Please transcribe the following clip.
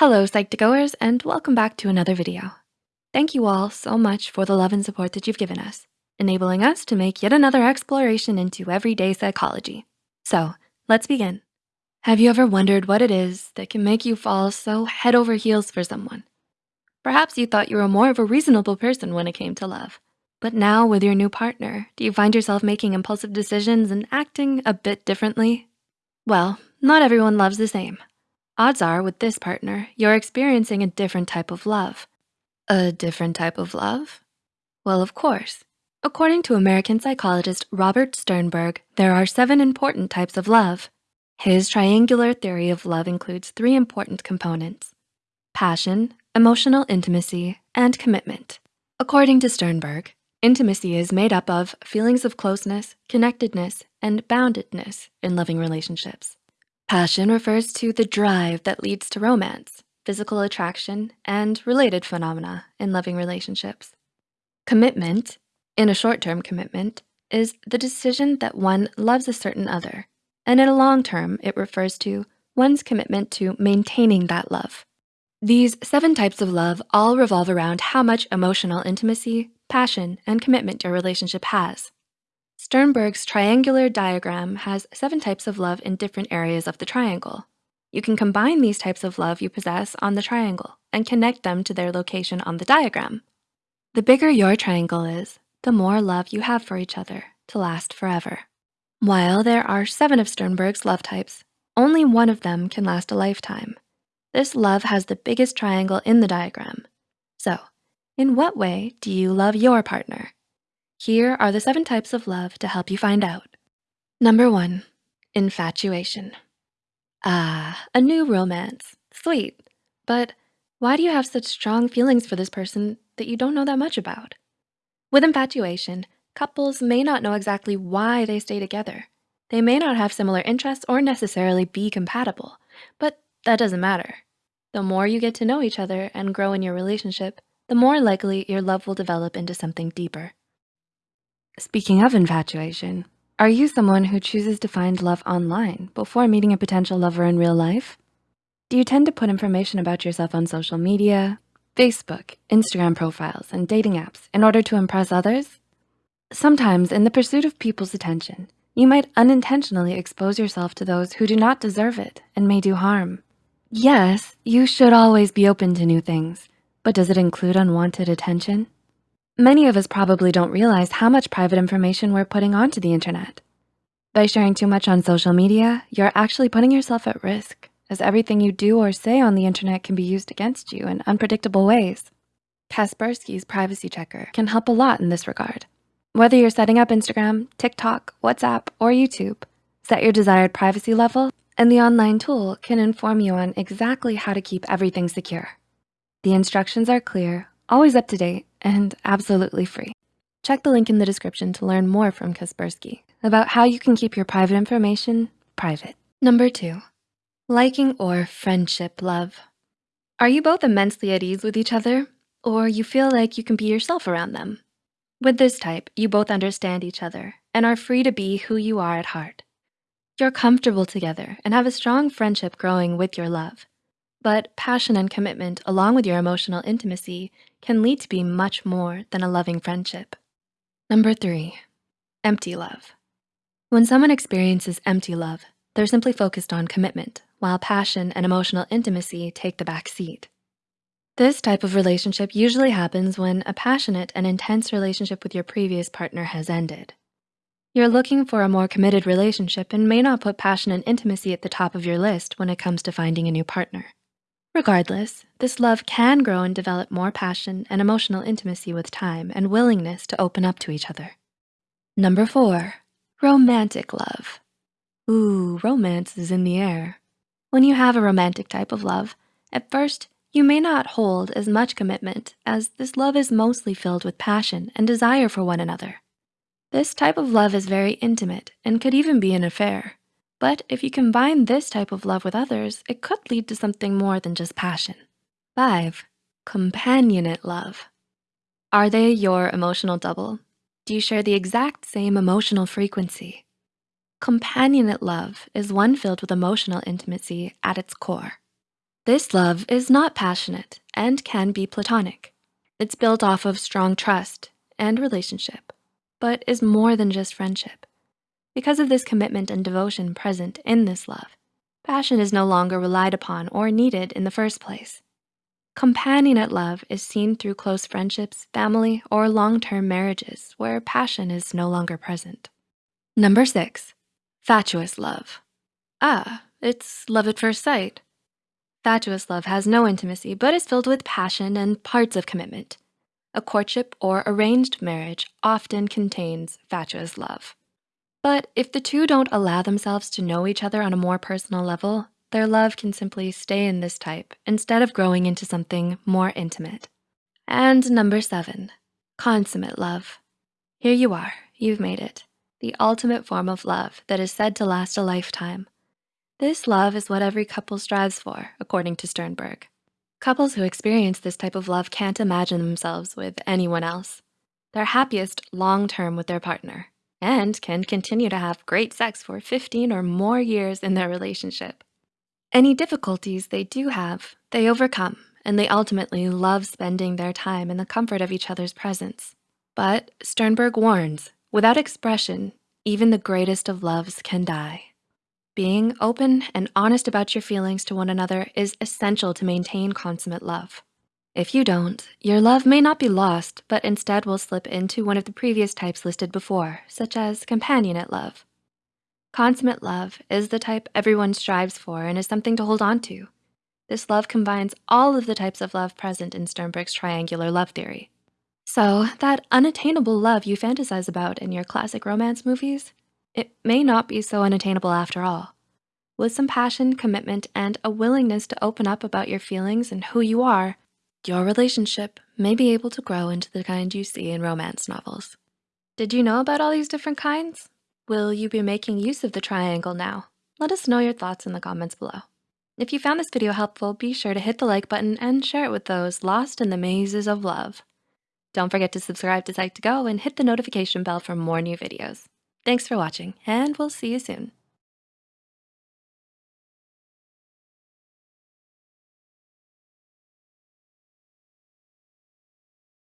Hello, Psych2Goers, and welcome back to another video. Thank you all so much for the love and support that you've given us, enabling us to make yet another exploration into everyday psychology. So let's begin. Have you ever wondered what it is that can make you fall so head over heels for someone? Perhaps you thought you were more of a reasonable person when it came to love, but now with your new partner, do you find yourself making impulsive decisions and acting a bit differently? Well, not everyone loves the same. Odds are with this partner, you're experiencing a different type of love. A different type of love? Well, of course. According to American psychologist Robert Sternberg, there are seven important types of love. His triangular theory of love includes three important components, passion, emotional intimacy, and commitment. According to Sternberg, intimacy is made up of feelings of closeness, connectedness, and boundedness in loving relationships. Passion refers to the drive that leads to romance, physical attraction, and related phenomena in loving relationships. Commitment, in a short-term commitment, is the decision that one loves a certain other, and in a long term, it refers to one's commitment to maintaining that love. These seven types of love all revolve around how much emotional intimacy, passion, and commitment your relationship has. Sternberg's triangular diagram has seven types of love in different areas of the triangle. You can combine these types of love you possess on the triangle and connect them to their location on the diagram. The bigger your triangle is, the more love you have for each other to last forever. While there are seven of Sternberg's love types, only one of them can last a lifetime. This love has the biggest triangle in the diagram. So in what way do you love your partner? Here are the seven types of love to help you find out. Number one, infatuation. Ah, a new romance, sweet. But why do you have such strong feelings for this person that you don't know that much about? With infatuation, couples may not know exactly why they stay together. They may not have similar interests or necessarily be compatible, but that doesn't matter. The more you get to know each other and grow in your relationship, the more likely your love will develop into something deeper. Speaking of infatuation, are you someone who chooses to find love online before meeting a potential lover in real life? Do you tend to put information about yourself on social media, Facebook, Instagram profiles, and dating apps in order to impress others? Sometimes in the pursuit of people's attention, you might unintentionally expose yourself to those who do not deserve it and may do harm. Yes, you should always be open to new things, but does it include unwanted attention? Many of us probably don't realize how much private information we're putting onto the internet. By sharing too much on social media, you're actually putting yourself at risk as everything you do or say on the internet can be used against you in unpredictable ways. Kaspersky's privacy checker can help a lot in this regard. Whether you're setting up Instagram, TikTok, WhatsApp, or YouTube, set your desired privacy level and the online tool can inform you on exactly how to keep everything secure. The instructions are clear, always up to date, and absolutely free. Check the link in the description to learn more from Kaspersky about how you can keep your private information private. Number two, liking or friendship love. Are you both immensely at ease with each other or you feel like you can be yourself around them? With this type, you both understand each other and are free to be who you are at heart. You're comfortable together and have a strong friendship growing with your love. But passion and commitment along with your emotional intimacy can lead to be much more than a loving friendship. Number three, empty love. When someone experiences empty love, they're simply focused on commitment while passion and emotional intimacy take the back seat. This type of relationship usually happens when a passionate and intense relationship with your previous partner has ended. You're looking for a more committed relationship and may not put passion and intimacy at the top of your list when it comes to finding a new partner. Regardless, this love can grow and develop more passion and emotional intimacy with time and willingness to open up to each other. Number four, romantic love. Ooh, romance is in the air. When you have a romantic type of love, at first, you may not hold as much commitment as this love is mostly filled with passion and desire for one another. This type of love is very intimate and could even be an affair. But if you combine this type of love with others, it could lead to something more than just passion. Five, companionate love. Are they your emotional double? Do you share the exact same emotional frequency? Companionate love is one filled with emotional intimacy at its core. This love is not passionate and can be platonic. It's built off of strong trust and relationship, but is more than just friendship. Because of this commitment and devotion present in this love, passion is no longer relied upon or needed in the first place. Companionate love is seen through close friendships, family, or long-term marriages where passion is no longer present. Number six, fatuous love. Ah, it's love at first sight. Fatuous love has no intimacy, but is filled with passion and parts of commitment. A courtship or arranged marriage often contains fatuous love. But if the two don't allow themselves to know each other on a more personal level, their love can simply stay in this type instead of growing into something more intimate. And number seven, consummate love. Here you are, you've made it. The ultimate form of love that is said to last a lifetime. This love is what every couple strives for, according to Sternberg. Couples who experience this type of love can't imagine themselves with anyone else. They're happiest long-term with their partner and can continue to have great sex for 15 or more years in their relationship. Any difficulties they do have, they overcome, and they ultimately love spending their time in the comfort of each other's presence. But Sternberg warns, without expression, even the greatest of loves can die. Being open and honest about your feelings to one another is essential to maintain consummate love. If you don't, your love may not be lost, but instead will slip into one of the previous types listed before, such as companionate love. Consummate love is the type everyone strives for and is something to hold on to. This love combines all of the types of love present in Sternberg's triangular love theory. So that unattainable love you fantasize about in your classic romance movies it may not be so unattainable after all. With some passion, commitment, and a willingness to open up about your feelings and who you are, your relationship may be able to grow into the kind you see in romance novels. Did you know about all these different kinds? Will you be making use of the triangle now? Let us know your thoughts in the comments below. If you found this video helpful, be sure to hit the like button and share it with those lost in the mazes of love. Don't forget to subscribe to Psych2Go and hit the notification bell for more new videos. Thanks for watching, and we'll see you soon.